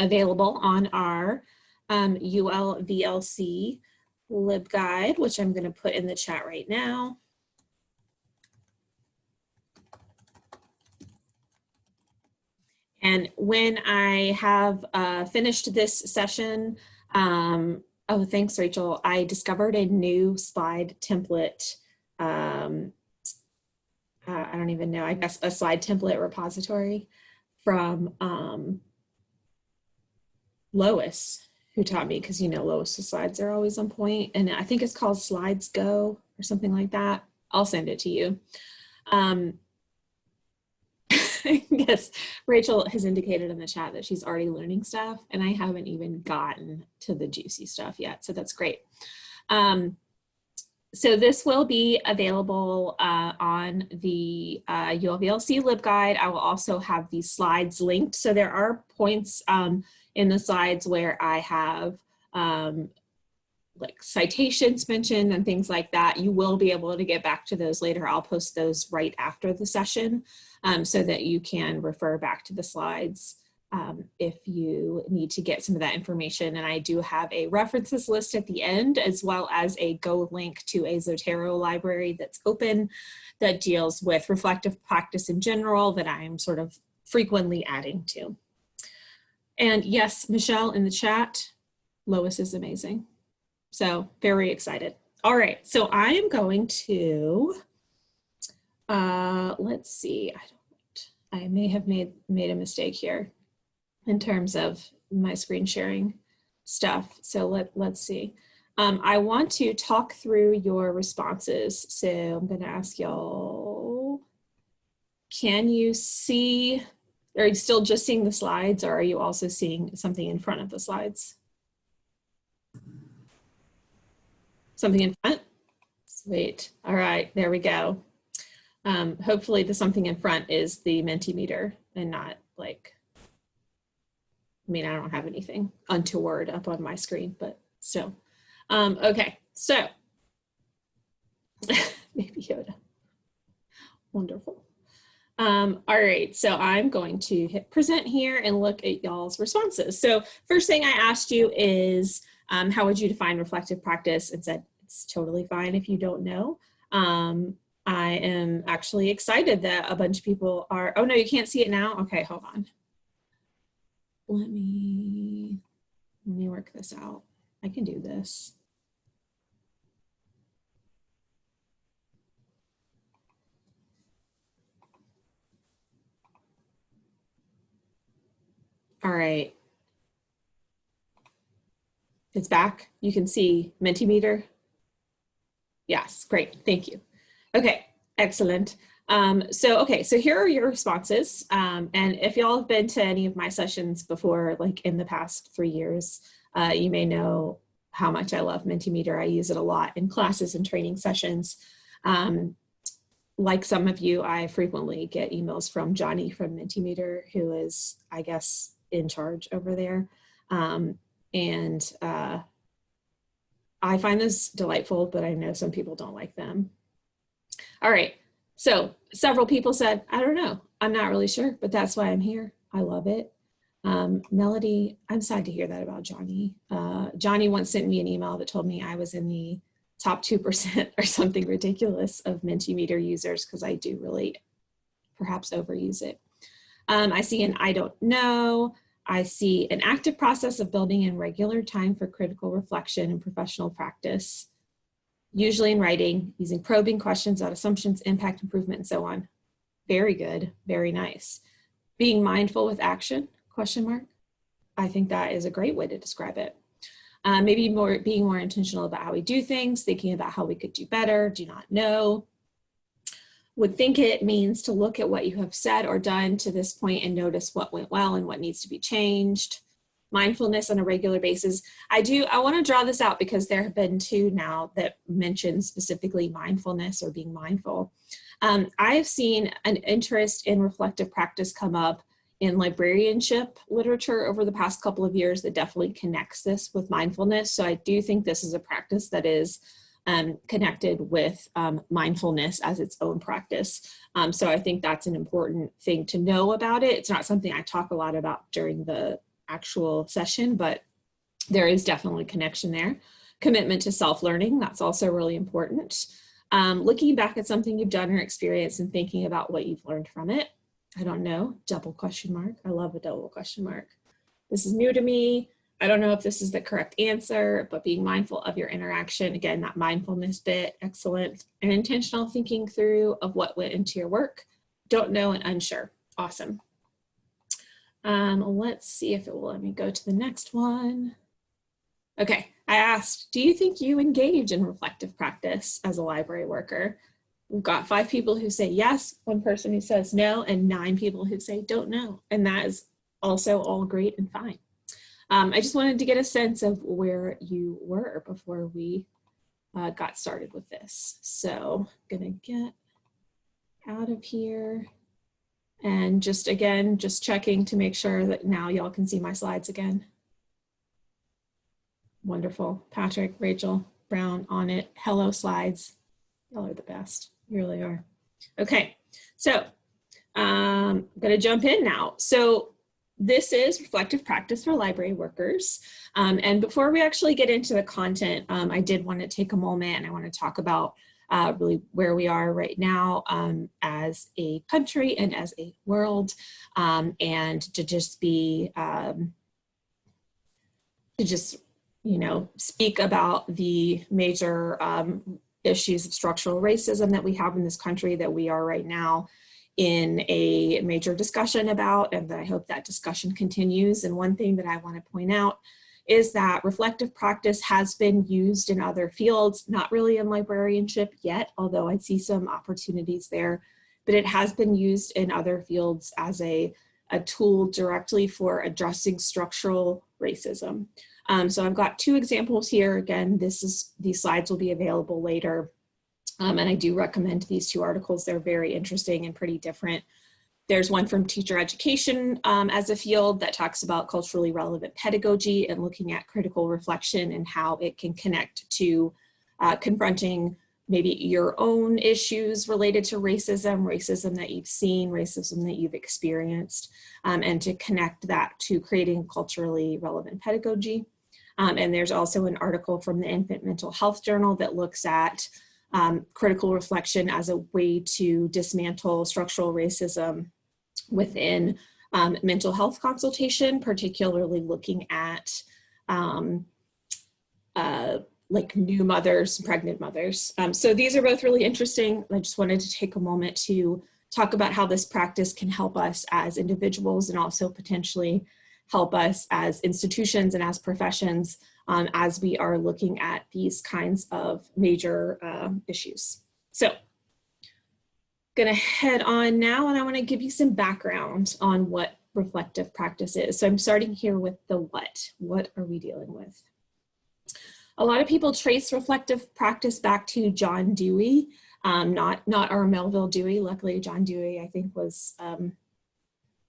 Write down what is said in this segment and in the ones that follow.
available on our um, ULVLC LibGuide, which I'm going to put in the chat right now. And when I have uh, finished this session, um, oh, thanks, Rachel. I discovered a new slide template. Um, uh, I don't even know, I guess a slide template repository from um, Lois, who taught me, because you know Lois's slides are always on point, and I think it's called Slidesgo or something like that. I'll send it to you. Um, yes, Rachel has indicated in the chat that she's already learning stuff and I haven't even gotten to the juicy stuff yet. So that's great. Um, so this will be available uh, on the uh, ULVLC LibGuide. I will also have these slides linked. So there are points um, in the slides where I have um, like citations mentioned and things like that. You will be able to get back to those later. I'll post those right after the session um, so that you can refer back to the slides um, if you need to get some of that information. And I do have a references list at the end, as well as a Go link to a Zotero library that's open that deals with reflective practice in general that I'm sort of frequently adding to. And yes, Michelle in the chat, Lois is amazing. So very excited. All right, so I am going to, uh, let's see, I don't, I may have made, made a mistake here in terms of my screen sharing stuff. So let, let's see. Um, I want to talk through your responses. So I'm gonna ask y'all, can you see, are you still just seeing the slides or are you also seeing something in front of the slides? Something in front? Sweet. All right, there we go. Um, hopefully the something in front is the Mentimeter and not like, I mean, I don't have anything untoward up on my screen, but still. Um, okay, so maybe Yoda. Wonderful. Um, all right, so I'm going to hit present here and look at y'all's responses. So first thing I asked you is, um, how would you define reflective practice? And said, it's totally fine if you don't know. Um, I am actually excited that a bunch of people are, oh no, you can't see it now? Okay, hold on. Let me, let me work this out. I can do this. All right. It's back. You can see Mentimeter. Yes, great, thank you. Okay, excellent. Um, so, okay, so here are your responses. Um, and if y'all have been to any of my sessions before, like in the past three years, uh, you may know how much I love Mentimeter. I use it a lot in classes and training sessions. Um, like some of you, I frequently get emails from Johnny from Mentimeter, who is, I guess, in charge over there. Um, and uh, I find this delightful, but I know some people don't like them. All right, so several people said, I don't know, I'm not really sure, but that's why I'm here. I love it. Um, Melody, I'm sad to hear that about Johnny. Uh, Johnny once sent me an email that told me I was in the top 2% or something ridiculous of Mentimeter users because I do really perhaps overuse it. Um, I see an I don't know. I see an active process of building in regular time for critical reflection and professional practice, usually in writing, using probing questions about assumptions, impact, improvement, and so on. Very good, very nice. Being mindful with action, question mark. I think that is a great way to describe it. Uh, maybe more being more intentional about how we do things, thinking about how we could do better, do not know, would think it means to look at what you have said or done to this point and notice what went well and what needs to be changed. Mindfulness on a regular basis. I do, I wanna draw this out because there have been two now that mention specifically mindfulness or being mindful. Um, I've seen an interest in reflective practice come up in librarianship literature over the past couple of years that definitely connects this with mindfulness. So I do think this is a practice that is um, connected with um, mindfulness as its own practice. Um, so I think that's an important thing to know about it. It's not something I talk a lot about during the actual session, but there is definitely connection there. Commitment to self-learning, that's also really important. Um, looking back at something you've done or experienced and thinking about what you've learned from it. I don't know, double question mark. I love a double question mark. This is new to me. I don't know if this is the correct answer, but being mindful of your interaction, again, that mindfulness bit, excellent. And intentional thinking through of what went into your work. Don't know and unsure, awesome. Um, let's see if it will let me go to the next one. Okay, I asked, do you think you engage in reflective practice as a library worker? We've got five people who say yes, one person who says no, and nine people who say don't know. And that is also all great and fine. Um, I just wanted to get a sense of where you were before we uh, got started with this. So I'm gonna get out of here and just again, just checking to make sure that now y'all can see my slides again. Wonderful. Patrick, Rachel, Brown on it. Hello slides. Y'all are the best. You really are. Okay, so um, I'm going to jump in now. So this is reflective practice for library workers. Um, and before we actually get into the content, um, I did want to take a moment and I want to talk about uh, really where we are right now um, as a country and as a world um, and to just be, um, to just, you know, speak about the major um, issues of structural racism that we have in this country that we are right now in a major discussion about and I hope that discussion continues. And one thing that I want to point out is that reflective practice has been used in other fields, not really in librarianship yet, although I see some opportunities there, but it has been used in other fields as a, a tool directly for addressing structural racism. Um, so I've got two examples here. Again, this is these slides will be available later. Um, and I do recommend these two articles. They're very interesting and pretty different. There's one from teacher education um, as a field that talks about culturally relevant pedagogy and looking at critical reflection and how it can connect to uh, confronting maybe your own issues related to racism, racism that you've seen, racism that you've experienced, um, and to connect that to creating culturally relevant pedagogy. Um, and there's also an article from the Infant Mental Health Journal that looks at um, critical reflection as a way to dismantle structural racism within um, mental health consultation, particularly looking at um, uh, like new mothers, pregnant mothers. Um, so these are both really interesting. I just wanted to take a moment to talk about how this practice can help us as individuals and also potentially help us as institutions and as professions um, as we are looking at these kinds of major um, issues. So gonna head on now and I wanna give you some background on what reflective practice is. So I'm starting here with the what. What are we dealing with? A lot of people trace reflective practice back to John Dewey, um, not, not our Melvil Dewey. Luckily, John Dewey, I think, was um,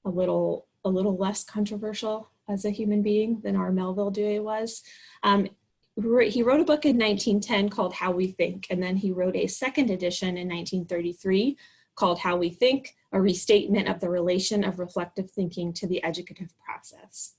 a little a little less controversial as a human being than our Melvil Dewey was. Um, he wrote a book in 1910 called How We Think, and then he wrote a second edition in 1933 called How We Think, a restatement of the relation of reflective thinking to the educative process.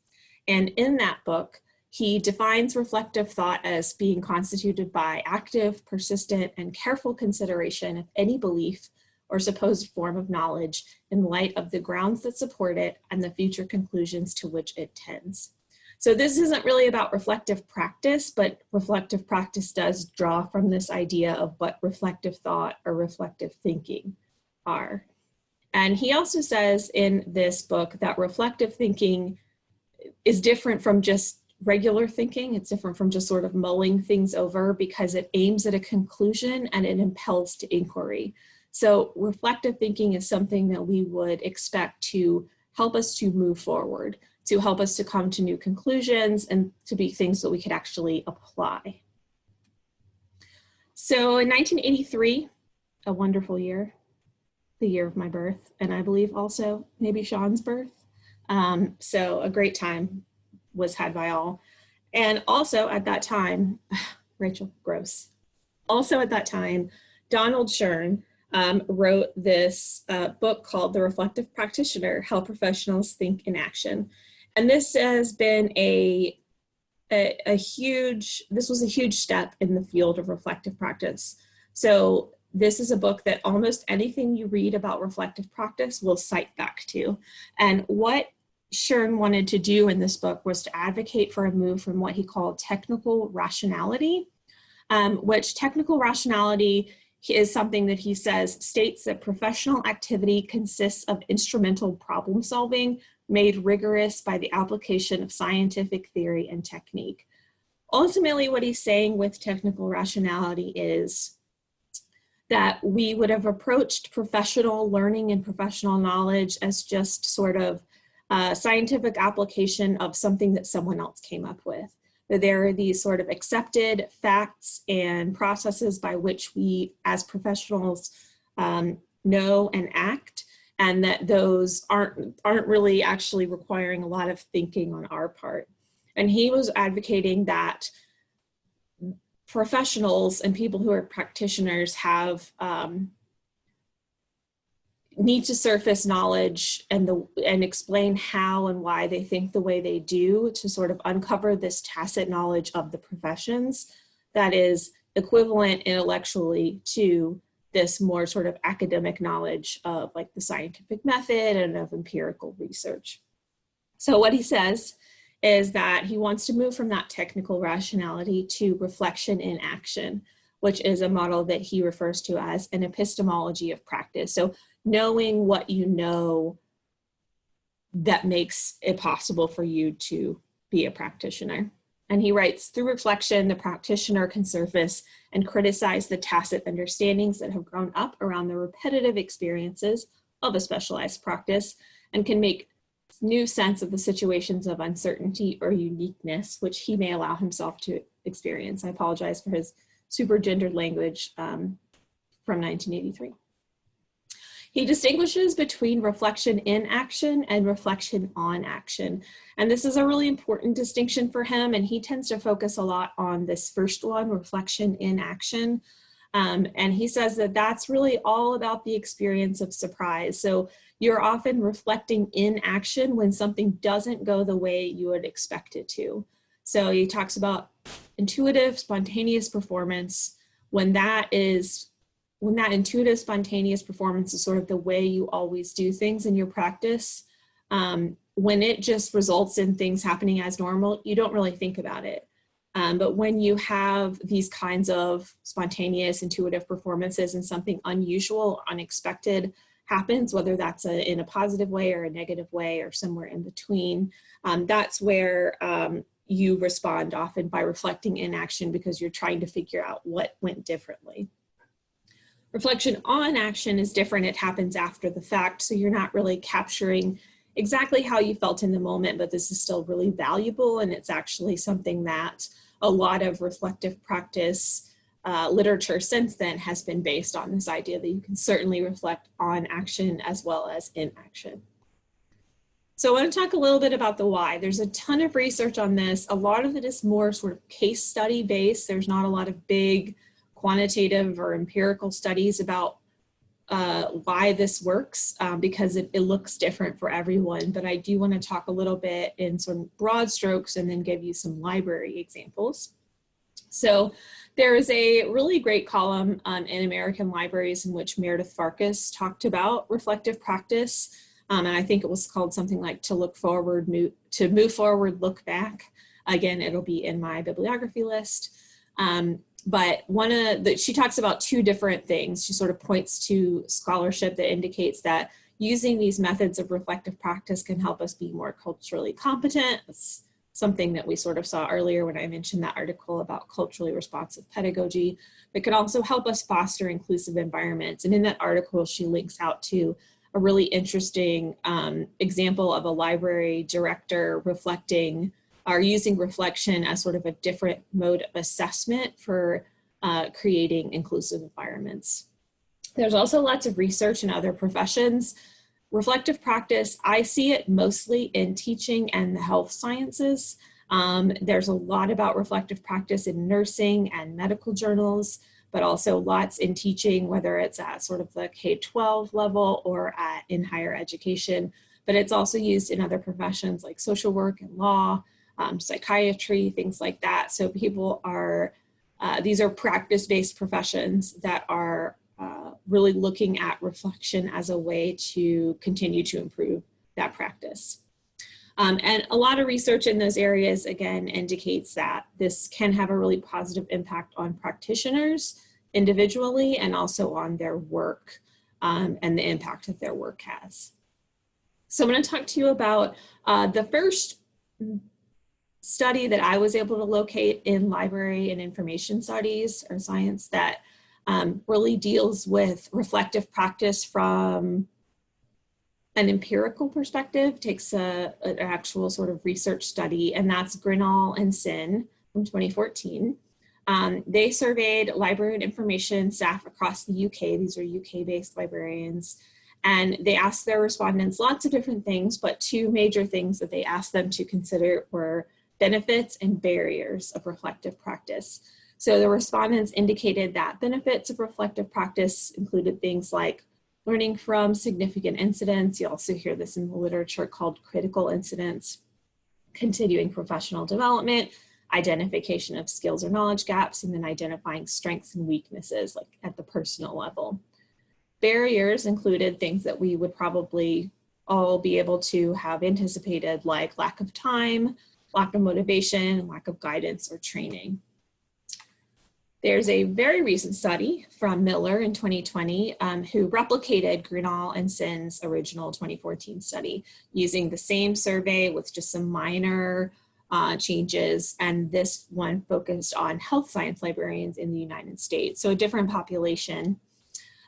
And in that book, he defines reflective thought as being constituted by active, persistent, and careful consideration of any belief or supposed form of knowledge in light of the grounds that support it and the future conclusions to which it tends. So this isn't really about reflective practice, but reflective practice does draw from this idea of what reflective thought or reflective thinking are. And he also says in this book that reflective thinking is different from just regular thinking. It's different from just sort of mulling things over because it aims at a conclusion and it impels to inquiry. So reflective thinking is something that we would expect to help us to move forward, to help us to come to new conclusions and to be things that we could actually apply. So in 1983, a wonderful year, the year of my birth, and I believe also maybe Sean's birth. Um, so a great time was had by all. And also at that time, Rachel, gross. Also at that time, Donald Schön, um, wrote this uh, book called The Reflective Practitioner, How Professionals Think in Action. and this has been a, a, a huge, this was a huge step in the field of reflective practice. So this is a book that almost anything you read about reflective practice will cite back to. And what Schön wanted to do in this book was to advocate for a move from what he called technical rationality, um, which technical rationality is something that he says states that professional activity consists of instrumental problem solving made rigorous by the application of scientific theory and technique. Ultimately, what he's saying with technical rationality is that we would have approached professional learning and professional knowledge as just sort of a scientific application of something that someone else came up with. That there are these sort of accepted facts and processes by which we as professionals um, know and act and that those aren't, aren't really actually requiring a lot of thinking on our part. And he was advocating that professionals and people who are practitioners have um, need to surface knowledge and the and explain how and why they think the way they do to sort of uncover this tacit knowledge of the professions that is equivalent intellectually to this more sort of academic knowledge of like the scientific method and of empirical research. So what he says is that he wants to move from that technical rationality to reflection in action, which is a model that he refers to as an epistemology of practice. So knowing what you know that makes it possible for you to be a practitioner. And he writes, through reflection, the practitioner can surface and criticize the tacit understandings that have grown up around the repetitive experiences of a specialized practice and can make new sense of the situations of uncertainty or uniqueness, which he may allow himself to experience. I apologize for his super gendered language um, from 1983. He distinguishes between reflection in action and reflection on action. And this is a really important distinction for him. And he tends to focus a lot on this first one, reflection in action. Um, and he says that that's really all about the experience of surprise. So you're often reflecting in action when something doesn't go the way you would expect it to. So he talks about intuitive, spontaneous performance. When that is, when that intuitive, spontaneous performance is sort of the way you always do things in your practice, um, when it just results in things happening as normal, you don't really think about it. Um, but when you have these kinds of spontaneous, intuitive performances and something unusual, unexpected happens, whether that's a, in a positive way or a negative way or somewhere in between, um, that's where um, you respond often by reflecting in action because you're trying to figure out what went differently. Reflection on action is different. It happens after the fact, so you're not really capturing exactly how you felt in the moment, but this is still really valuable and it's actually something that a lot of reflective practice uh, literature since then has been based on this idea that you can certainly reflect on action as well as in action. So I want to talk a little bit about the why. There's a ton of research on this. A lot of it is more sort of case study based. There's not a lot of big quantitative or empirical studies about uh, why this works um, because it, it, looks different for everyone. But I do want to talk a little bit in some broad strokes and then give you some library examples. So there is a really great column um, in American Libraries in which Meredith Farkas talked about reflective practice. Um, and I think it was called something like to look forward, move, to move forward, look back. Again, it'll be in my bibliography list. Um, but one of the, she talks about two different things. She sort of points to scholarship that indicates that using these methods of reflective practice can help us be more culturally competent. It's something that we sort of saw earlier when I mentioned that article about culturally responsive pedagogy, but could also help us foster inclusive environments. And in that article, she links out to a really interesting um, example of a library director reflecting are using reflection as sort of a different mode of assessment for uh, creating inclusive environments. There's also lots of research in other professions. Reflective practice, I see it mostly in teaching and the health sciences. Um, there's a lot about reflective practice in nursing and medical journals, but also lots in teaching, whether it's at sort of the K-12 level or at, in higher education. but it's also used in other professions like social work and law, um, psychiatry, things like that. So people are, uh, these are practice-based professions that are uh, really looking at reflection as a way to continue to improve that practice. Um, and a lot of research in those areas, again, indicates that this can have a really positive impact on practitioners individually and also on their work um, and the impact that their work has. So I'm going to talk to you about uh, the first study that I was able to locate in library and information studies or science that um, really deals with reflective practice from an empirical perspective, takes a, an actual sort of research study, and that's Greenall and Sen from 2014. Um, they surveyed library and information staff across the UK. These are UK-based librarians. And they asked their respondents lots of different things, but two major things that they asked them to consider were benefits and barriers of reflective practice. So the respondents indicated that benefits of reflective practice included things like learning from significant incidents. You also hear this in the literature called critical incidents, continuing professional development, identification of skills or knowledge gaps, and then identifying strengths and weaknesses like at the personal level. Barriers included things that we would probably all be able to have anticipated like lack of time, lack of motivation, lack of guidance or training. There's a very recent study from Miller in 2020 um, who replicated Greenall and Sen's original 2014 study using the same survey with just some minor uh, changes. And this one focused on health science librarians in the United States. So a different population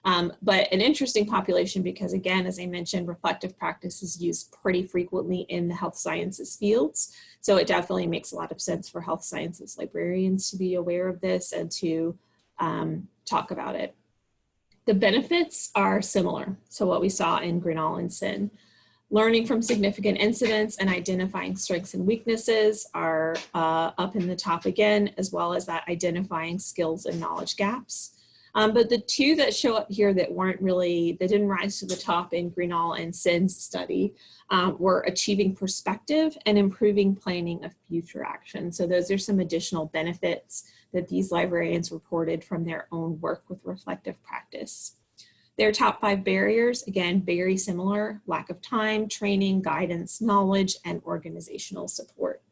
um, but an interesting population because again, as I mentioned, reflective practice is used pretty frequently in the health sciences fields. So it definitely makes a lot of sense for health sciences librarians to be aware of this and to um, talk about it. The benefits are similar to what we saw in Greenall and Sen. Learning from significant incidents and identifying strengths and weaknesses are uh, up in the top again, as well as that identifying skills and knowledge gaps. Um, but the two that show up here that weren't really, that didn't rise to the top in Greenall and Sen's study um, were achieving perspective and improving planning of future action. So those are some additional benefits that these librarians reported from their own work with reflective practice. Their top five barriers, again, very similar, lack of time, training, guidance, knowledge, and organizational support.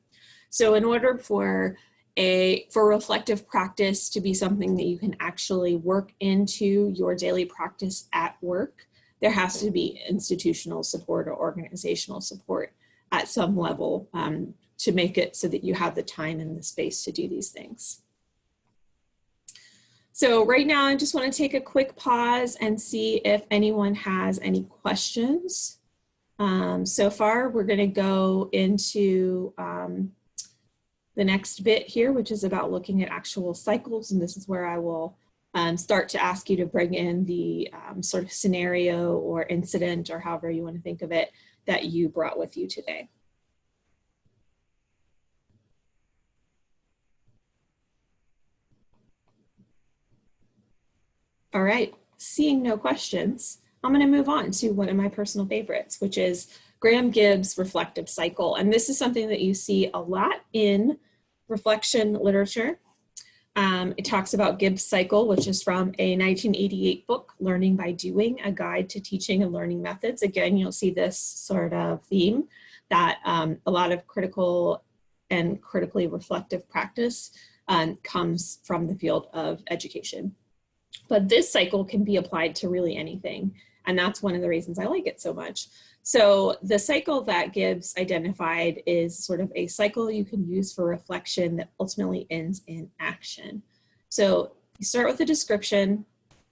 So in order for a for reflective practice to be something that you can actually work into your daily practice at work, there has to be institutional support or organizational support at some level um, to make it so that you have the time and the space to do these things. So right now, I just want to take a quick pause and see if anyone has any questions. Um, so far, we're going to go into um, the next bit here, which is about looking at actual cycles. And this is where I will um, start to ask you to bring in the um, sort of scenario or incident or however you want to think of it that you brought with you today. All right, seeing no questions, I'm going to move on to one of my personal favorites, which is Graham Gibbs reflective cycle. And this is something that you see a lot in reflection literature. Um, it talks about Gibbs cycle, which is from a 1988 book, Learning by Doing, a guide to teaching and learning methods. Again, you'll see this sort of theme that um, a lot of critical and critically reflective practice um, comes from the field of education. But this cycle can be applied to really anything. And that's one of the reasons I like it so much. So the cycle that Gibbs identified is sort of a cycle you can use for reflection that ultimately ends in action. So you start with a description,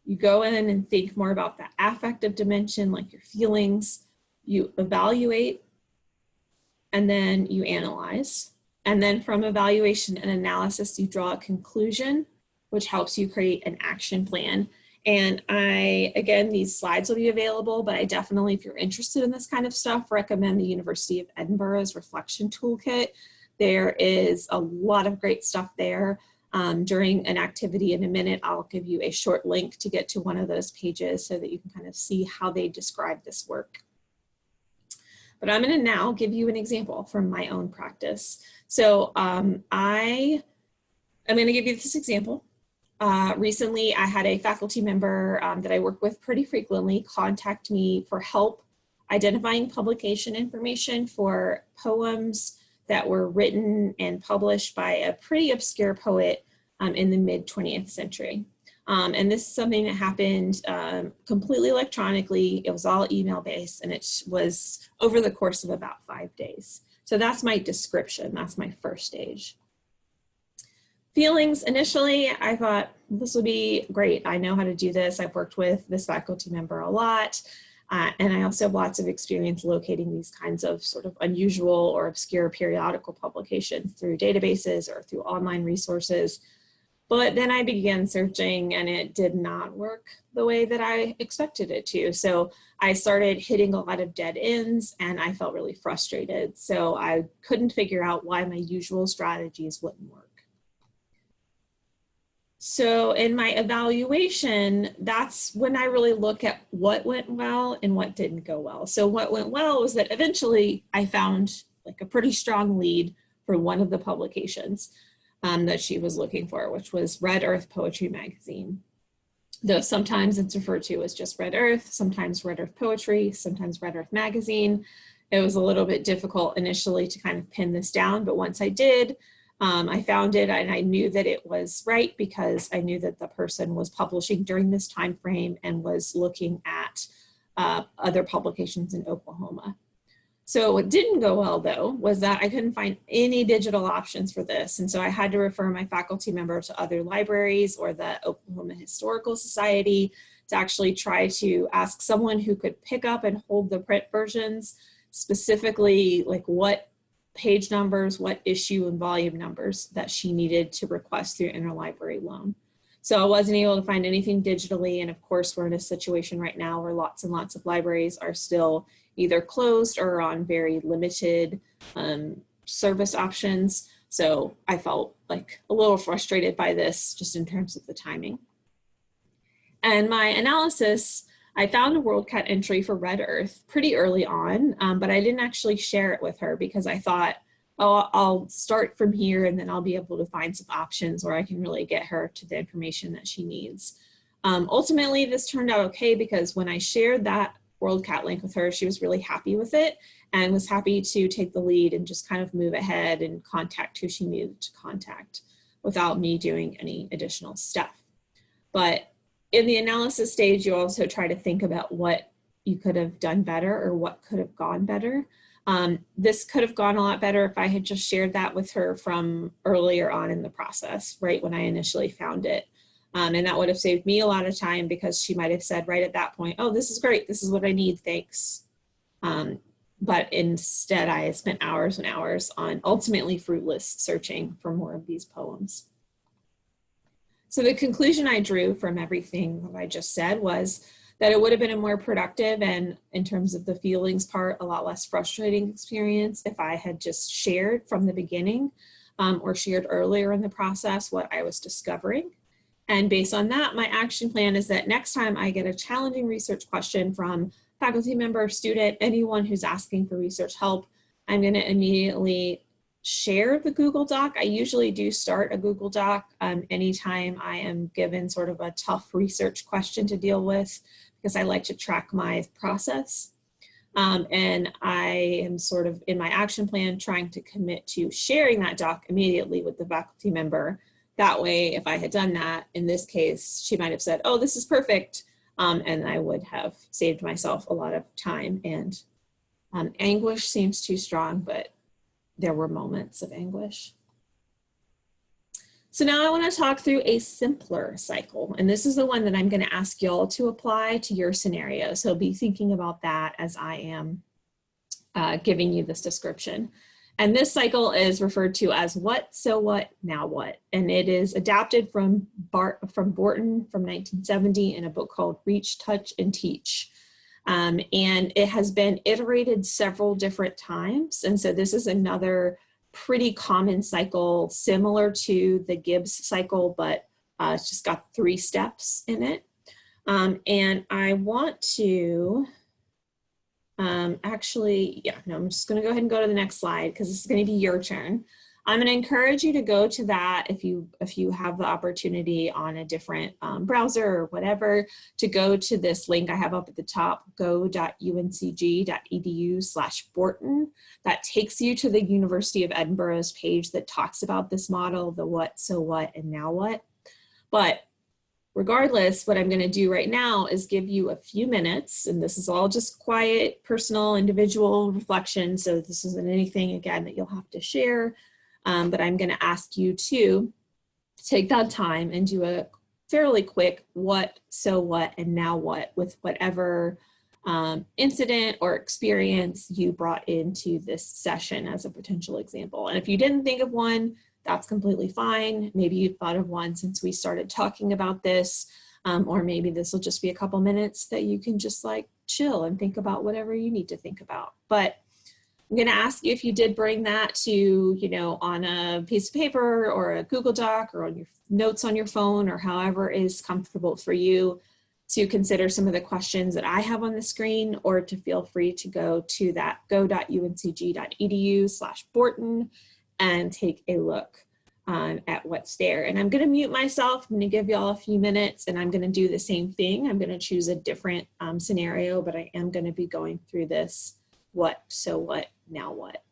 you go in and think more about the affective dimension, like your feelings, you evaluate, and then you analyze. And then from evaluation and analysis, you draw a conclusion, which helps you create an action plan and I, again, these slides will be available, but I definitely, if you're interested in this kind of stuff, recommend the University of Edinburgh's Reflection Toolkit. There is a lot of great stuff there. Um, during an activity in a minute, I'll give you a short link to get to one of those pages so that you can kind of see how they describe this work. but I'm gonna now give you an example from my own practice. So um, I am gonna give you this example. Uh, recently, I had a faculty member um, that I work with pretty frequently contact me for help identifying publication information for poems that were written and published by a pretty obscure poet um, in the mid 20th century. Um, and this is something that happened um, completely electronically. It was all email based and it was over the course of about five days. So that's my description. That's my first stage. Feelings, initially, I thought this would be great. I know how to do this. I've worked with this faculty member a lot. Uh, and I also have lots of experience locating these kinds of sort of unusual or obscure periodical publications through databases or through online resources. But then I began searching and it did not work the way that I expected it to. So I started hitting a lot of dead ends and I felt really frustrated. So I couldn't figure out why my usual strategies wouldn't work. So in my evaluation, that's when I really look at what went well and what didn't go well. So what went well was that eventually I found like a pretty strong lead for one of the publications um, that she was looking for, which was Red Earth Poetry Magazine. Though sometimes it's referred to as just Red Earth, sometimes Red Earth Poetry, sometimes Red Earth Magazine. It was a little bit difficult initially to kind of pin this down, but once I did, um, I found it and I knew that it was right because I knew that the person was publishing during this time frame and was looking at uh, other publications in Oklahoma. So what didn't go well though was that I couldn't find any digital options for this. And so I had to refer my faculty member to other libraries or the Oklahoma Historical Society to actually try to ask someone who could pick up and hold the print versions, specifically like what page numbers, what issue and volume numbers that she needed to request through interlibrary loan. So I wasn't able to find anything digitally. And of course, we're in a situation right now where lots and lots of libraries are still either closed or on very limited um, service options. So I felt like a little frustrated by this just in terms of the timing. And my analysis, I found a WorldCat entry for Red Earth pretty early on, um, but I didn't actually share it with her because I thought, oh, I'll start from here and then I'll be able to find some options where I can really get her to the information that she needs. Um, ultimately, this turned out okay because when I shared that WorldCat link with her. She was really happy with it and was happy to take the lead and just kind of move ahead and contact who she needed to contact without me doing any additional stuff. But in the analysis stage, you also try to think about what you could have done better or what could have gone better. Um, this could have gone a lot better if I had just shared that with her from earlier on in the process, right when I initially found it. Um, and that would have saved me a lot of time because she might have said right at that point, oh, this is great. This is what I need. Thanks. Um, but instead I spent hours and hours on ultimately fruitless searching for more of these poems. So the conclusion I drew from everything that I just said was that it would have been a more productive and in terms of the feelings part, a lot less frustrating experience if I had just shared from the beginning um, or shared earlier in the process what I was discovering. And based on that, my action plan is that next time I get a challenging research question from faculty member, student, anyone who's asking for research help, I'm gonna immediately share the Google Doc. I usually do start a Google Doc um, anytime I am given sort of a tough research question to deal with because I like to track my process. Um, and I am sort of in my action plan trying to commit to sharing that doc immediately with the faculty member that way, if I had done that, in this case, she might have said, oh, this is perfect. Um, and I would have saved myself a lot of time and um, anguish seems too strong, but there were moments of anguish. So now I want to talk through a simpler cycle. And this is the one that I'm going to ask y'all to apply to your scenario. So be thinking about that as I am uh, giving you this description. And this cycle is referred to as what, so what, now what. And it is adapted from, Bart, from Borton from 1970 in a book called Reach, Touch, and Teach. Um, and it has been iterated several different times. And so this is another pretty common cycle similar to the Gibbs cycle, but uh, it's just got three steps in it. Um, and I want to Um, actually, yeah, no, I'm just gonna go ahead and go to the next slide because this is gonna be your turn. I'm going to encourage you to go to that if you if you have the opportunity on a different um, browser or whatever to go to this link I have up at the top go.uncg.edu slash Borton. That takes you to the University of Edinburgh's page that talks about this model the what so what and now what. But regardless what I'm going to do right now is give you a few minutes and this is all just quiet personal individual reflection. So this isn't anything again that you'll have to share um, but I'm going to ask you to take that time and do a fairly quick what, so what, and now what with whatever um, incident or experience you brought into this session as a potential example. And if you didn't think of one, that's completely fine. Maybe you thought of one since we started talking about this, um, or maybe this will just be a couple minutes that you can just like chill and think about whatever you need to think about. But I'm going to ask you if you did bring that to, you know, on a piece of paper or a Google Doc or on your notes on your phone or however is comfortable for you to consider some of the questions that I have on the screen or to feel free to go to that go.uncg.edu slash Borton and take a look um, at what's there. And I'm going to mute myself. I'm going to give y'all a few minutes and I'm going to do the same thing. I'm going to choose a different um, scenario, but I am going to be going through this what, so what, now what.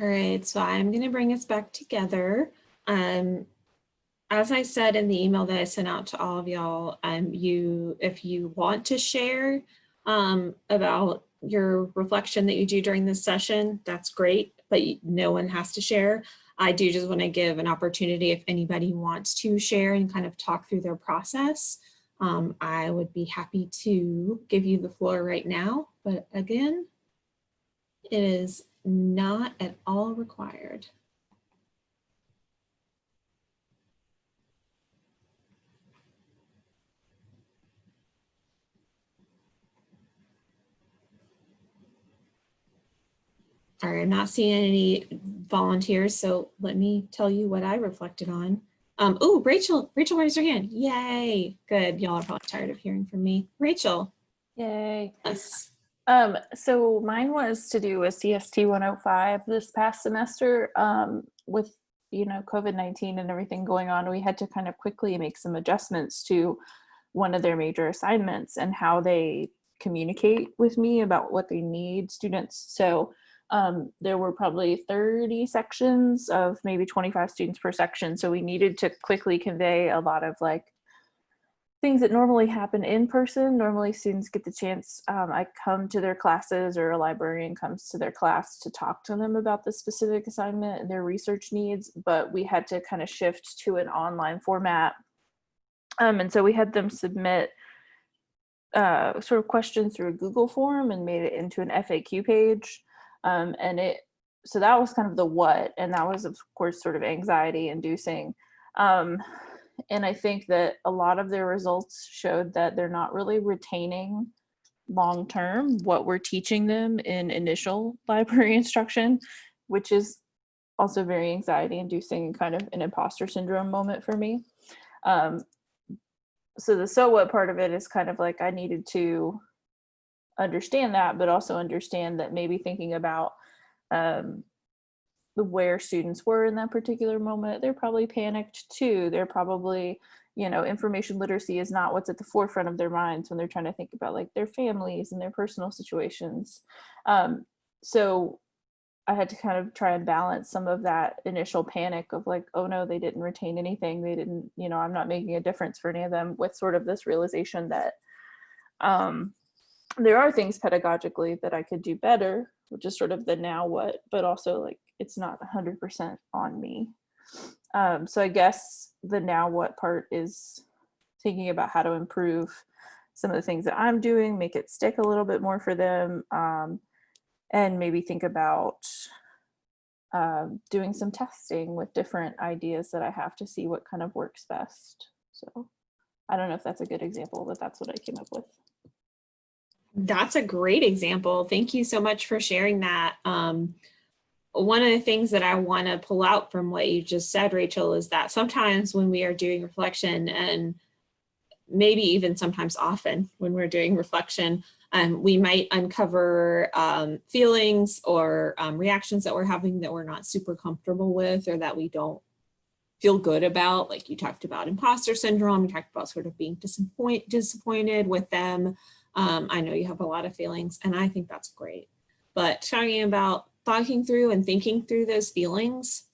All right, so I'm going to bring us back together. Um, as I said in the email that I sent out to all of y'all, um, you, if you want to share um, about your reflection that you do during this session, that's great, but no one has to share. I do just want to give an opportunity if anybody wants to share and kind of talk through their process um, I would be happy to give you the floor right now, but again, it is not at all required. All right, I'm not seeing any volunteers, so let me tell you what I reflected on. Um, oh, Rachel, Rachel raised her hand. Yay, good. Y'all are probably tired of hearing from me. Rachel. Yay. Yes. Um, so mine was to do a CST 105 this past semester um, with, you know, COVID-19 and everything going on. We had to kind of quickly make some adjustments to one of their major assignments and how they communicate with me about what they need students. So um, there were probably 30 sections of maybe 25 students per section. So we needed to quickly convey a lot of like things that normally happen in person. Normally students get the chance, um, I come to their classes or a librarian comes to their class to talk to them about the specific assignment and their research needs, but we had to kind of shift to an online format. Um, and so we had them submit uh, sort of questions through a Google form and made it into an FAQ page. Um, and it, so that was kind of the what, and that was of course sort of anxiety inducing. And I think that a lot of their results showed that they're not really retaining long term what we're teaching them in initial library instruction, which is also very anxiety inducing and kind of an imposter syndrome moment for me. Um, so the so what part of it is kind of like I needed to understand that, but also understand that maybe thinking about um, where students were in that particular moment, they're probably panicked too. They're probably, you know, information literacy is not what's at the forefront of their minds when they're trying to think about like their families and their personal situations. Um, so I had to kind of try and balance some of that initial panic of like, oh no, they didn't retain anything. They didn't, you know, I'm not making a difference for any of them with sort of this realization that um, there are things pedagogically that I could do better, which is sort of the now what, but also like it's not 100% on me. Um, so I guess the now what part is thinking about how to improve some of the things that I'm doing, make it stick a little bit more for them, um, and maybe think about um, doing some testing with different ideas that I have to see what kind of works best. So I don't know if that's a good example, but that's what I came up with. That's a great example. Thank you so much for sharing that. Um, one of the things that I want to pull out from what you just said, Rachel, is that sometimes when we are doing reflection and maybe even sometimes often when we're doing reflection, um, we might uncover um, feelings or um, reactions that we're having that we're not super comfortable with or that we don't feel good about. Like you talked about imposter syndrome, you talked about sort of being disappoint, disappointed with them. Um, I know you have a lot of feelings and I think that's great. But talking about talking through and thinking through those feelings,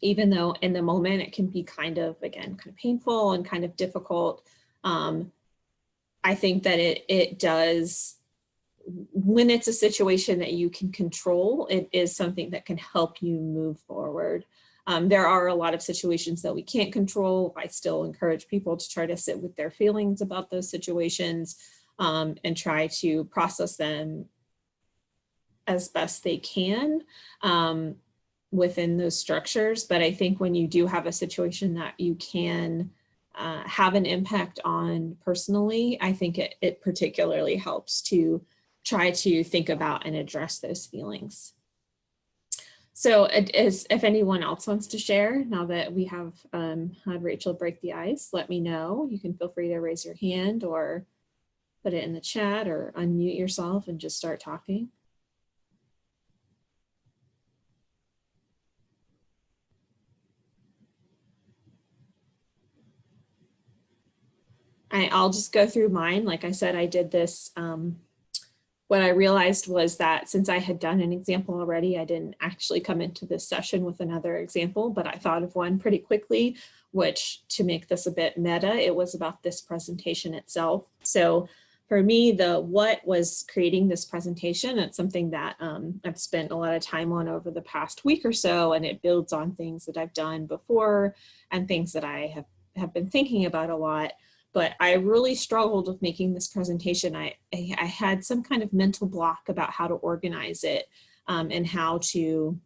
even though in the moment it can be kind of, again, kind of painful and kind of difficult, um, I think that it, it does, when it's a situation that you can control, it is something that can help you move forward. Um, there are a lot of situations that we can't control. I still encourage people to try to sit with their feelings about those situations um, and try to process them as best they can um, within those structures. But I think when you do have a situation that you can uh, have an impact on personally, I think it, it particularly helps to try to think about and address those feelings. So if anyone else wants to share, now that we have um, had Rachel break the ice, let me know. You can feel free to raise your hand or put it in the chat or unmute yourself and just start talking. I, will just go through mine. Like I said, I did this. Um, what I realized was that since I had done an example already, I didn't actually come into this session with another example, but I thought of one pretty quickly, which to make this a bit meta, it was about this presentation itself. So for me, the what was creating this presentation. It's something that um, I've spent a lot of time on over the past week or so, and it builds on things that I've done before and things that I have, have been thinking about a lot. But I really struggled with making this presentation. I, I, I had some kind of mental block about how to organize it um, and how to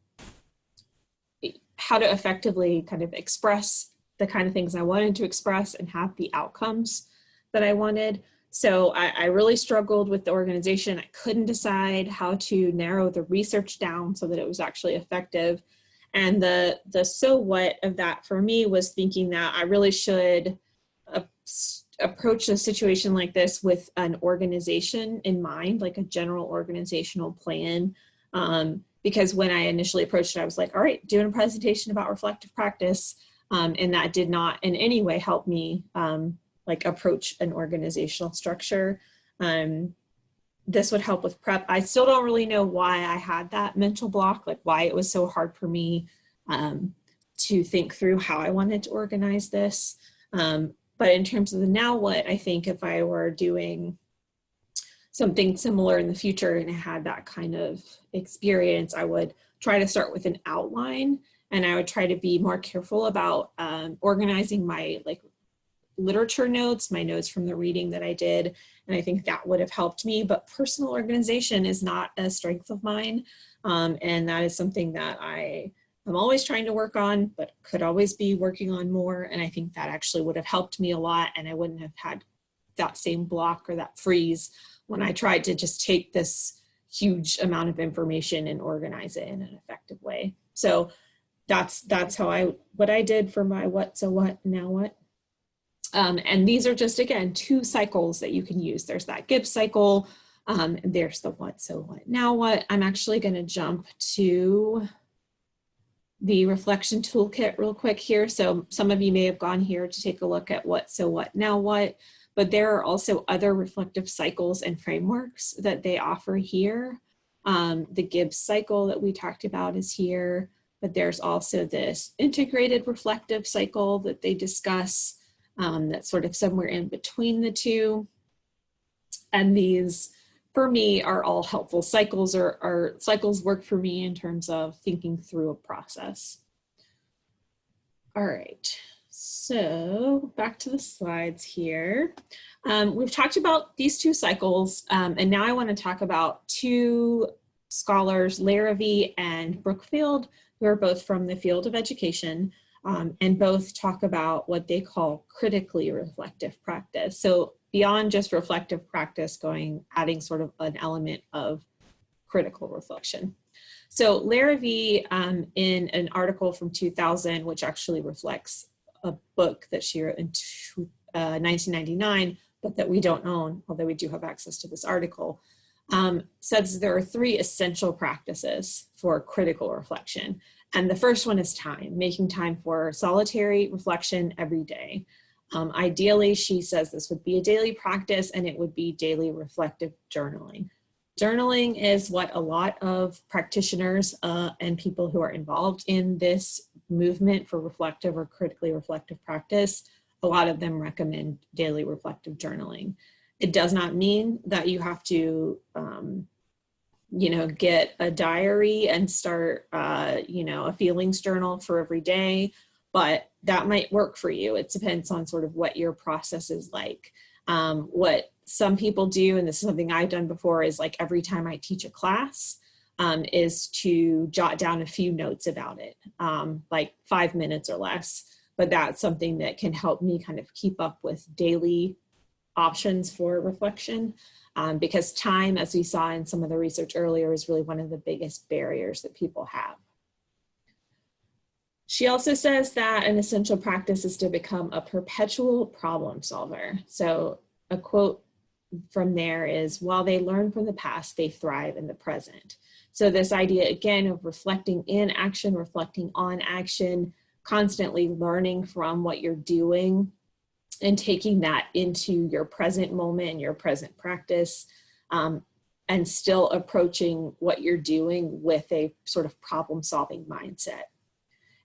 how to effectively kind of express the kind of things I wanted to express and have the outcomes that I wanted. So I, I, really struggled with the organization. I couldn't decide how to narrow the research down so that it was actually effective. And the, the so what of that for me was thinking that I really should approach a situation like this with an organization in mind, like a general organizational plan. Um, because when I initially approached it, I was like, all right, doing a presentation about reflective practice. Um, and that did not in any way help me um, like approach an organizational structure. Um, this would help with prep. I still don't really know why I had that mental block, like why it was so hard for me um, to think through how I wanted to organize this. Um, but in terms of the now what, I think if I were doing something similar in the future and I had that kind of experience, I would try to start with an outline and I would try to be more careful about um, organizing my like literature notes, my notes from the reading that I did, and I think that would have helped me, but personal organization is not a strength of mine, um, and that is something that I am always trying to work on, but could always be working on more, and I think that actually would have helped me a lot, and I wouldn't have had that same block or that freeze when I tried to just take this huge amount of information and organize it in an effective way. So that's that's how I what I did for my what so what now what. Um, and these are just, again, two cycles that you can use. There's that Gibbs cycle, um, and there's the what, so what. Now what, I'm actually gonna jump to the reflection toolkit real quick here. So some of you may have gone here to take a look at what, so what, now what, but there are also other reflective cycles and frameworks that they offer here. Um, the Gibbs cycle that we talked about is here, but there's also this integrated reflective cycle that they discuss um, that's sort of somewhere in between the two. And these, for me, are all helpful. Cycles are, are cycles work for me in terms of thinking through a process. All right, so back to the slides here. Um, we've talked about these two cycles, um, and now I want to talk about two scholars, Larrivee and Brookfield, who are both from the field of education um, and both talk about what they call critically reflective practice. So beyond just reflective practice going, adding sort of an element of critical reflection. So Larrivee, um, in an article from 2000, which actually reflects a book that she wrote in uh, 1999, but that we don't own, although we do have access to this article, um, says there are three essential practices for critical reflection. And the first one is time, making time for solitary reflection every day. Um, ideally, she says this would be a daily practice and it would be daily reflective journaling. Journaling is what a lot of practitioners uh, and people who are involved in this movement for reflective or critically reflective practice, a lot of them recommend daily reflective journaling. It does not mean that you have to um, you know, get a diary and start, uh, you know, a feelings journal for every day, but that might work for you. It depends on sort of what your process is like. Um, what some people do, and this is something I've done before, is like every time I teach a class, um, is to jot down a few notes about it, um, like five minutes or less. But that's something that can help me kind of keep up with daily options for reflection um, because time, as we saw in some of the research earlier, is really one of the biggest barriers that people have. She also says that an essential practice is to become a perpetual problem solver. So a quote from there is, while they learn from the past, they thrive in the present. So this idea, again, of reflecting in action, reflecting on action, constantly learning from what you're doing and taking that into your present moment and your present practice um, and still approaching what you're doing with a sort of problem solving mindset.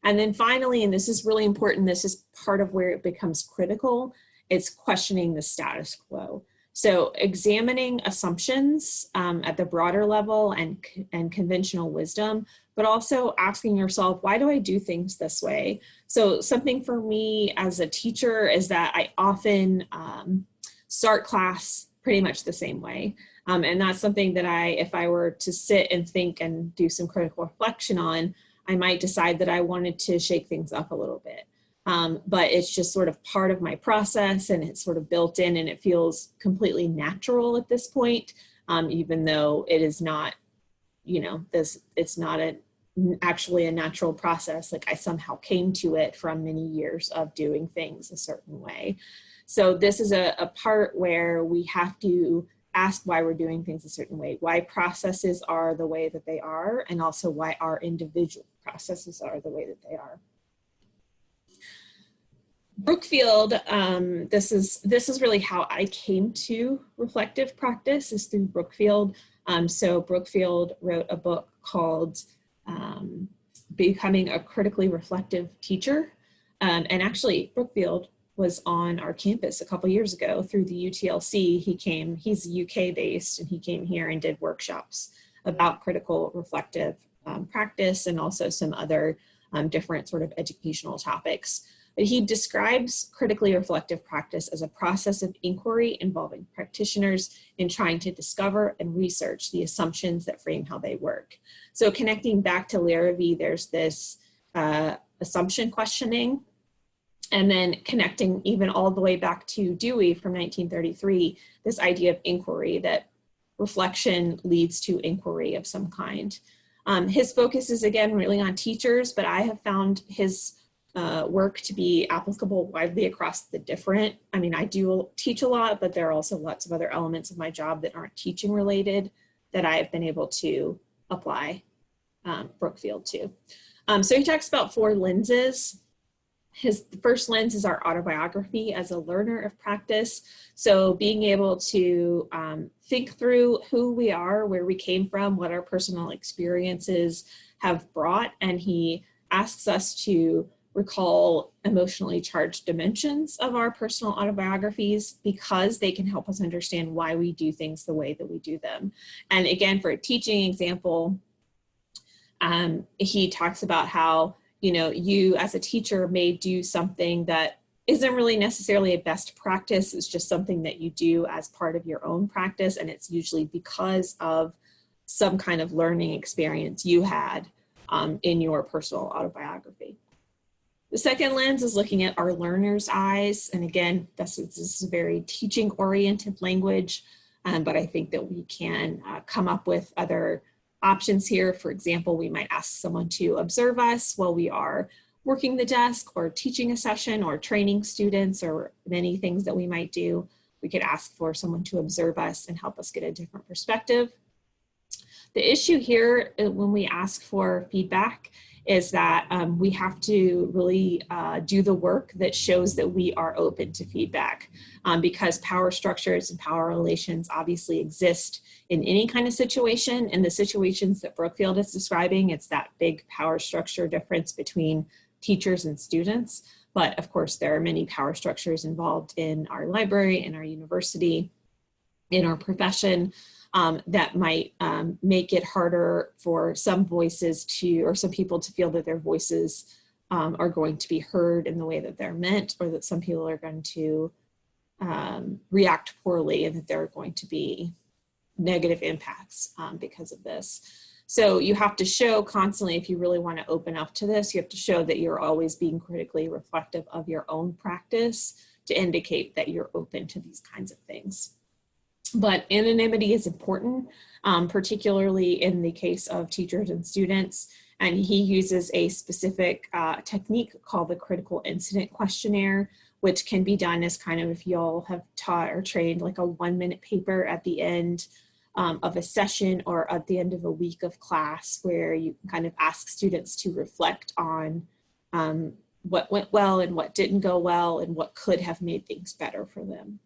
And then finally, and this is really important, this is part of where it becomes critical, it's questioning the status quo. So examining assumptions um, at the broader level and, and conventional wisdom, but also asking yourself, why do I do things this way? So something for me as a teacher is that I often um, start class pretty much the same way. Um, and that's something that I, if I were to sit and think and do some critical reflection on, I might decide that I wanted to shake things up a little bit. Um, but it's just sort of part of my process and it's sort of built in and it feels completely natural at this point, um, even though it is not, you know, this, it's not a, actually a natural process. Like I somehow came to it from many years of doing things a certain way. So this is a, a part where we have to ask why we're doing things a certain way, why processes are the way that they are, and also why our individual processes are the way that they are. Brookfield, um, this is this is really how I came to reflective practice is through Brookfield. Um, so Brookfield wrote a book called um, Becoming a Critically Reflective Teacher. Um, and actually Brookfield was on our campus a couple years ago through the UTLC. He came, he's UK based and he came here and did workshops about critical reflective um, practice and also some other um, different sort of educational topics. But he describes critically reflective practice as a process of inquiry involving practitioners in trying to discover and research the assumptions that frame how they work. So connecting back to Larrivee, there's this uh, assumption questioning and then connecting even all the way back to Dewey from 1933, this idea of inquiry that reflection leads to inquiry of some kind. Um, his focus is again really on teachers, but I have found his uh, work to be applicable widely across the different, I mean, I do teach a lot, but there are also lots of other elements of my job that aren't teaching related that I have been able to apply um, Brookfield to. Um, so he talks about four lenses. His first lens is our autobiography as a learner of practice. So being able to um, think through who we are, where we came from, what our personal experiences have brought. And he asks us to recall emotionally charged dimensions of our personal autobiographies because they can help us understand why we do things the way that we do them. And again, for a teaching example, um, he talks about how, you know, you as a teacher may do something that isn't really necessarily a best practice. It's just something that you do as part of your own practice. And it's usually because of some kind of learning experience you had um, in your personal autobiography. The second lens is looking at our learner's eyes. And again, this is, this is very teaching oriented language, um, but I think that we can uh, come up with other options here. For example, we might ask someone to observe us while we are working the desk or teaching a session or training students or many things that we might do. We could ask for someone to observe us and help us get a different perspective. The issue here uh, when we ask for feedback is that um, we have to really uh, do the work that shows that we are open to feedback um, because power structures and power relations obviously exist in any kind of situation. In the situations that Brookfield is describing, it's that big power structure difference between teachers and students. But of course, there are many power structures involved in our library, in our university, in our profession um, that might um, make it harder for some voices to, or some people to feel that their voices um, are going to be heard in the way that they're meant, or that some people are going to um, react poorly and that there are going to be negative impacts um, because of this. So you have to show constantly, if you really want to open up to this, you have to show that you're always being critically reflective of your own practice to indicate that you're open to these kinds of things. But anonymity is important, um, particularly in the case of teachers and students. And he uses a specific uh, technique called the critical incident questionnaire, which can be done as kind of if y'all have taught or trained like a one minute paper at the end um, of a session or at the end of a week of class where you can kind of ask students to reflect on um, what went well and what didn't go well and what could have made things better for them.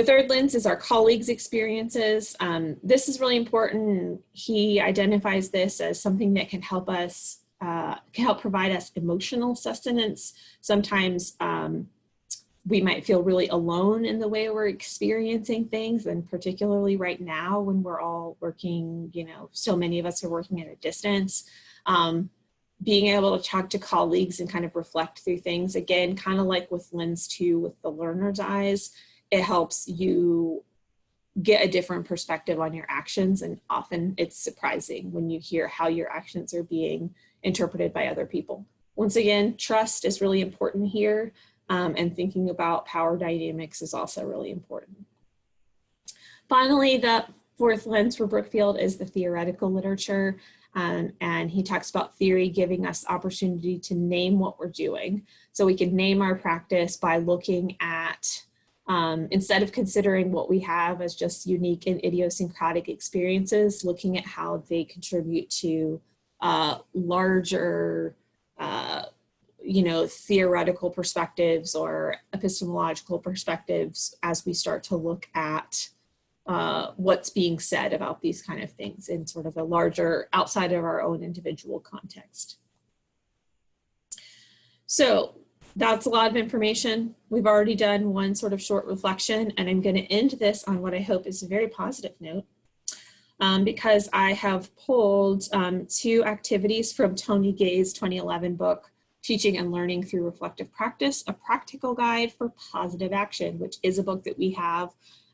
The third lens is our colleagues' experiences. Um, this is really important. He identifies this as something that can help us, uh, can help provide us emotional sustenance. Sometimes um, we might feel really alone in the way we're experiencing things and particularly right now when we're all working, you know, so many of us are working at a distance. Um, being able to talk to colleagues and kind of reflect through things again, kind of like with Lens 2 with the learner's eyes, it helps you get a different perspective on your actions and often it's surprising when you hear how your actions are being interpreted by other people. Once again, trust is really important here um, and thinking about power dynamics is also really important. Finally, the fourth lens for Brookfield is the theoretical literature. Um, and he talks about theory giving us opportunity to name what we're doing. So we can name our practice by looking at, um, instead of considering what we have as just unique and idiosyncratic experiences, looking at how they contribute to uh, larger uh, you know, theoretical perspectives or epistemological perspectives as we start to look at uh, what's being said about these kind of things in sort of a larger outside of our own individual context. So that's a lot of information. We've already done one sort of short reflection and I'm gonna end this on what I hope is a very positive note um, because I have pulled um, two activities from Tony Ghaye's 2011 book, Teaching and Learning Through Reflective Practice, a practical guide for positive action, which is a book that we have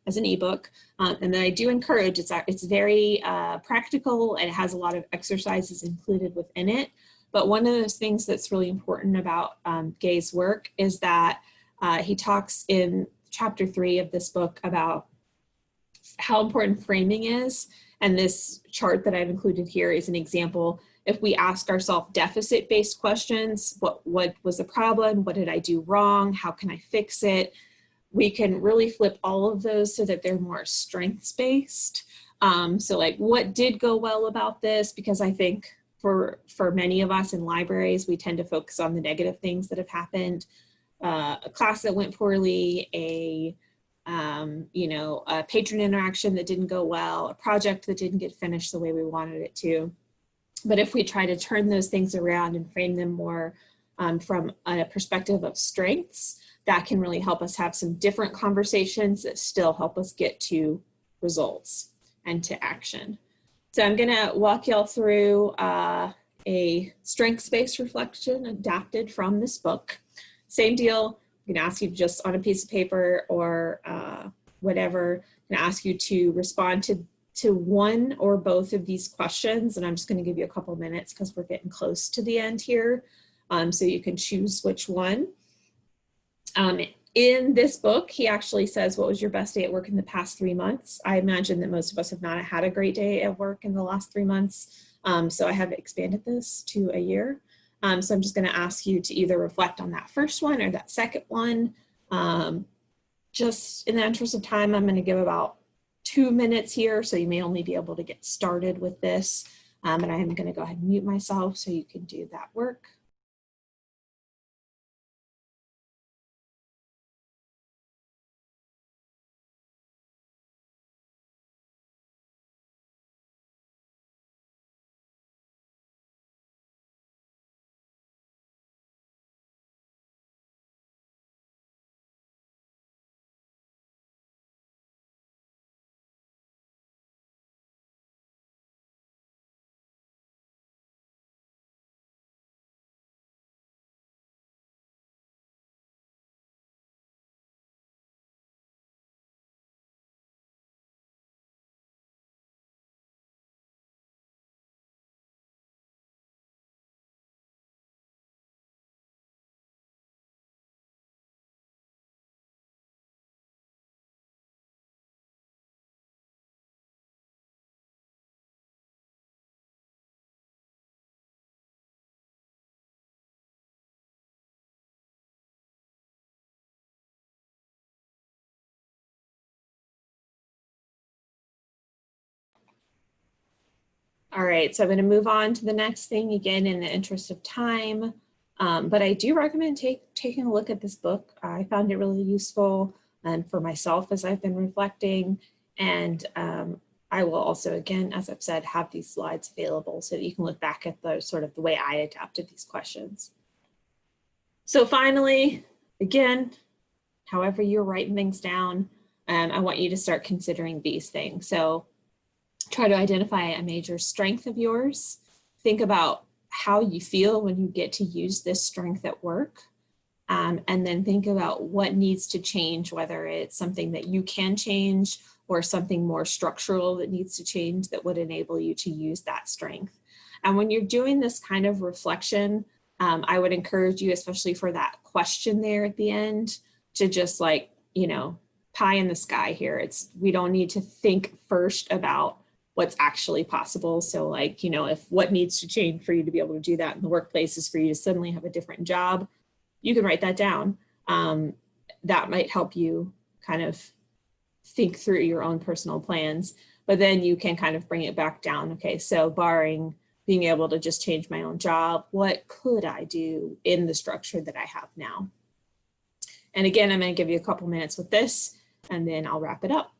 as an ebook. Um, and that I do encourage, it's, it's very uh, practical and it has a lot of exercises included within it. But one of those things that's really important about um, Ghaye's work is that uh, he talks in chapter three of this book about how important framing is. And this chart that I've included here is an example if we ask ourselves deficit-based questions, what, what was the problem? What did I do wrong? How can I fix it? We can really flip all of those so that they're more strengths-based. Um, so like what did go well about this? Because I think for, for many of us in libraries, we tend to focus on the negative things that have happened. Uh, a class that went poorly, a um, you know, a patron interaction that didn't go well, a project that didn't get finished the way we wanted it to. But if we try to turn those things around and frame them more um, from a perspective of strengths, that can really help us have some different conversations that still help us get to results and to action. So I'm gonna walk y'all through uh, a strengths-based reflection adapted from this book. Same deal, I'm gonna ask you just on a piece of paper or uh, whatever, I'm gonna ask you to respond to to one or both of these questions, and I'm just going to give you a couple minutes because we're getting close to the end here, um, so you can choose which one. Um, in this book, he actually says, what was your best day at work in the past three months? I imagine that most of us have not had a great day at work in the last three months, um, so I have expanded this to a year. Um, so I'm just going to ask you to either reflect on that first one or that second one. Um, just in the interest of time, I'm going to give about two minutes here, so you may only be able to get started with this. Um, and I'm going to go ahead and mute myself so you can do that work. All right, so I'm going to move on to the next thing again in the interest of time. Um, but I do recommend take, taking a look at this book. I found it really useful and for myself as I've been reflecting. And um, I will also, again, as I've said, have these slides available so that you can look back at the sort of the way I adapted these questions. So finally, again, however you're writing things down, um, I want you to start considering these things. So try to identify a major strength of yours. Think about how you feel when you get to use this strength at work. Um, and then think about what needs to change, whether it's something that you can change or something more structural that needs to change that would enable you to use that strength. And when you're doing this kind of reflection, um, I would encourage you, especially for that question there at the end, to just like, you know, pie in the sky here. It's, we don't need to think first about what's actually possible. So like, you know, if what needs to change for you to be able to do that in the workplace is for you to suddenly have a different job, you can write that down. Um, that might help you kind of think through your own personal plans, but then you can kind of bring it back down. Okay, so barring being able to just change my own job, what could I do in the structure that I have now? And again, I'm going to give you a couple minutes with this and then I'll wrap it up.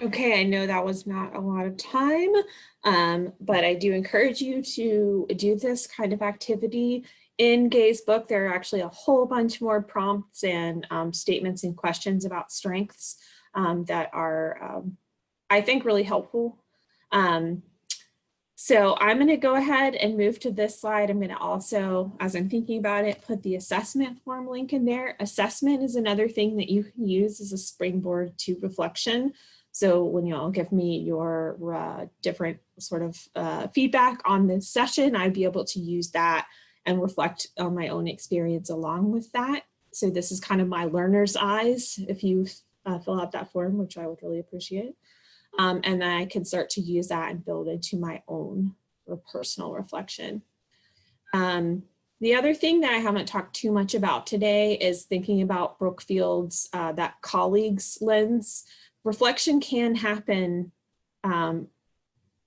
Okay, I know that was not a lot of time, um, but I do encourage you to do this kind of activity. In Ghaye's book, there are actually a whole bunch more prompts and um, statements and questions about strengths um, that are, um, I think, really helpful. Um, so I'm going to go ahead and move to this slide. I'm going to also, as I'm thinking about it, put the assessment form link in there. Assessment is another thing that you can use as a springboard to reflection. So when you all give me your uh, different sort of uh, feedback on this session, I'd be able to use that and reflect on my own experience along with that. So this is kind of my learner's eyes if you uh, fill out that form, which I would really appreciate. Um, and then I can start to use that and build into my own personal reflection. Um, the other thing that I haven't talked too much about today is thinking about Brookfield's, uh, that colleagues lens reflection can happen. Um,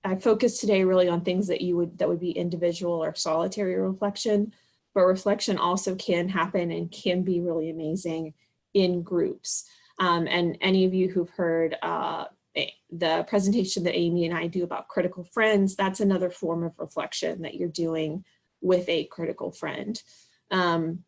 I focused today really on things that you would that would be individual or solitary reflection, but reflection also can happen and can be really amazing in groups. Um, and any of you who've heard uh, the presentation that Amy and I do about critical friends, that's another form of reflection that you're doing with a critical friend. Um,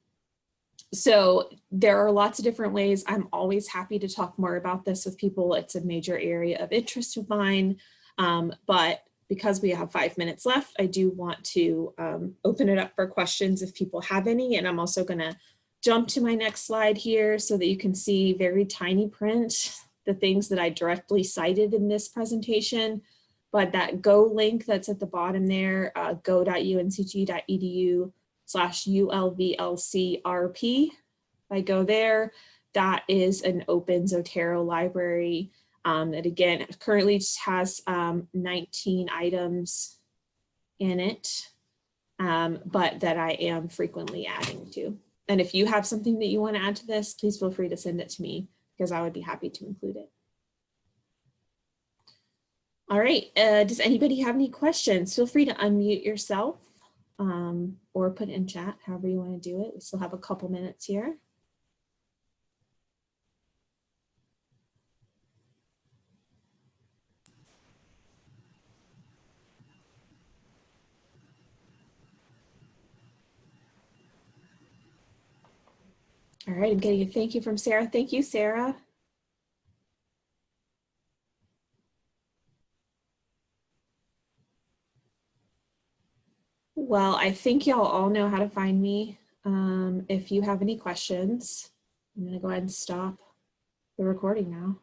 so there are lots of different ways. I'm always happy to talk more about this with people. It's a major area of interest of mine. Um, but because we have five minutes left, I do want to um, open it up for questions if people have any. And I'm also going to jump to my next slide here so that you can see very tiny print, the things that I directly cited in this presentation. But that go link that's at the bottom there, uh, go.uncg.edu slash ULVLCRP. If I go there, that is an open Zotero library um, that again currently has um, 19 items in it, um, but that I am frequently adding to. And if you have something that you want to add to this, please feel free to send it to me because I would be happy to include it. All right, uh, does anybody have any questions? Feel free to unmute yourself um, or put in chat, however you want to do it. We still have a couple minutes here. All right, I'm getting a thank you from Sarah. Thank you, Sarah. Well, I think y'all all know how to find me. Um, if you have any questions, I'm gonna go ahead and stop the recording now.